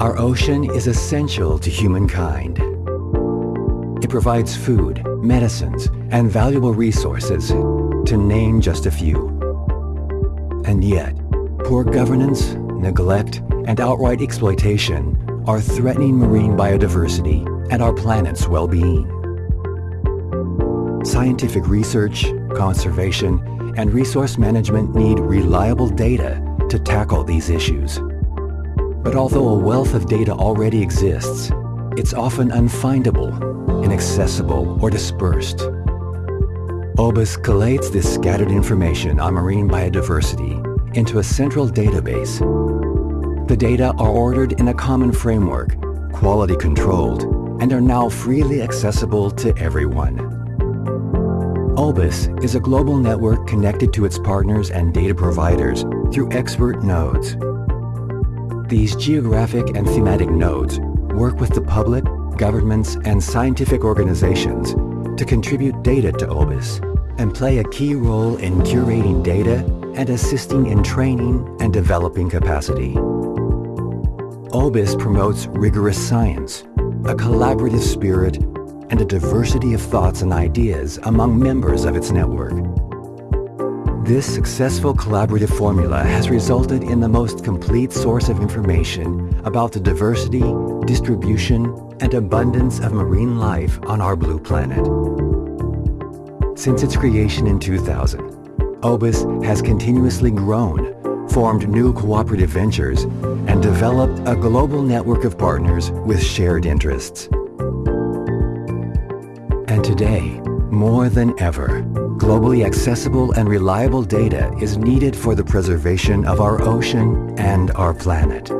Our ocean is essential to humankind. It provides food, medicines, and valuable resources, to name just a few. And yet, poor governance, neglect, and outright exploitation are threatening marine biodiversity and our planet's well-being. Scientific research, conservation, and resource management need reliable data to tackle these issues. But although a wealth of data already exists, it's often unfindable, inaccessible, or dispersed. OBIS collates this scattered information on marine biodiversity into a central database. The data are ordered in a common framework, quality controlled, and are now freely accessible to everyone. OBIS is a global network connected to its partners and data providers through expert nodes. These geographic and thematic nodes work with the public, governments, and scientific organizations to contribute data to OBIS and play a key role in curating data and assisting in training and developing capacity. OBIS promotes rigorous science, a collaborative spirit, and a diversity of thoughts and ideas among members of its network. This successful collaborative formula has resulted in the most complete source of information about the diversity, distribution, and abundance of marine life on our blue planet. Since its creation in 2000, OBIS has continuously grown, formed new cooperative ventures, and developed a global network of partners with shared interests. And today, more than ever, globally accessible and reliable data is needed for the preservation of our ocean and our planet.